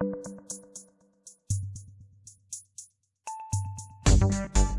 Thank you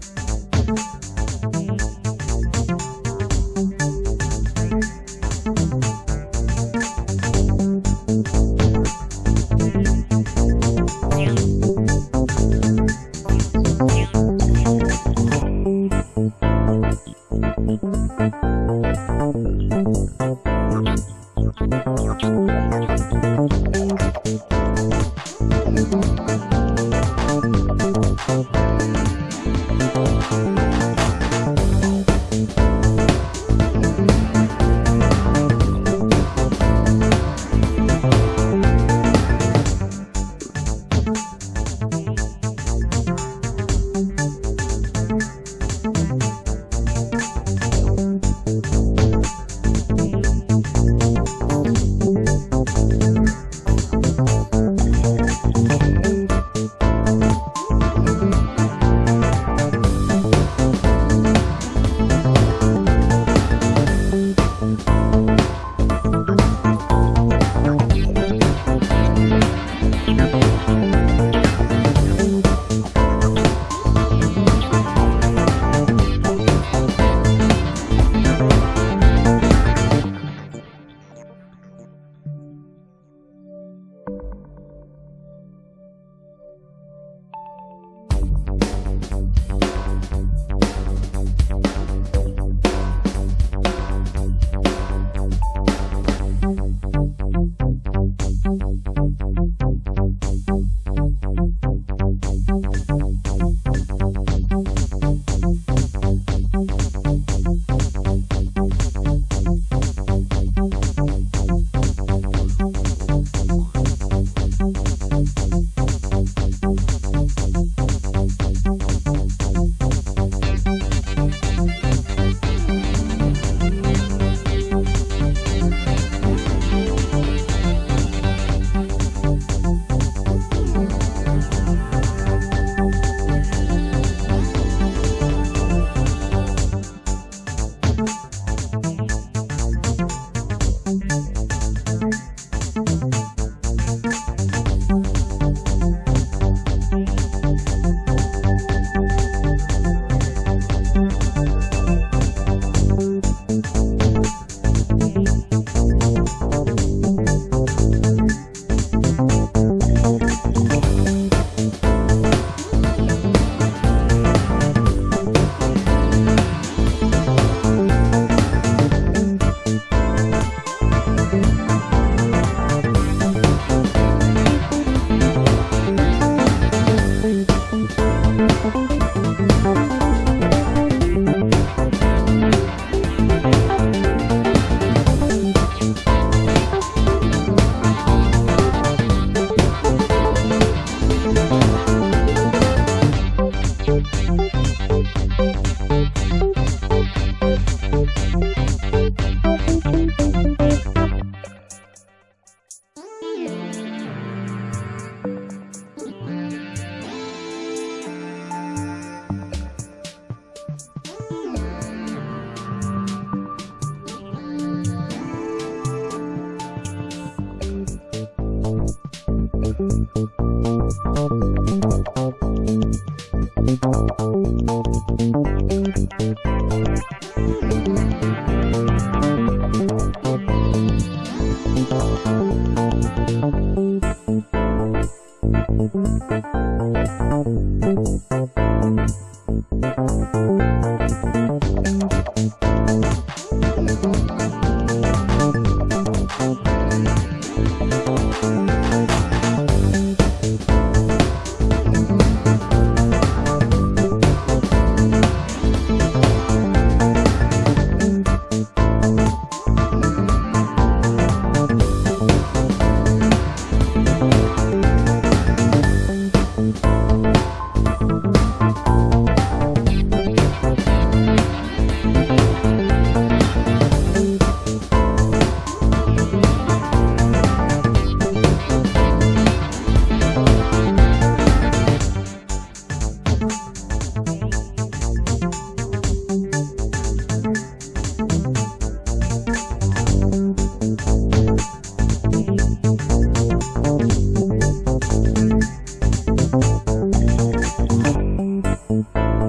ポ。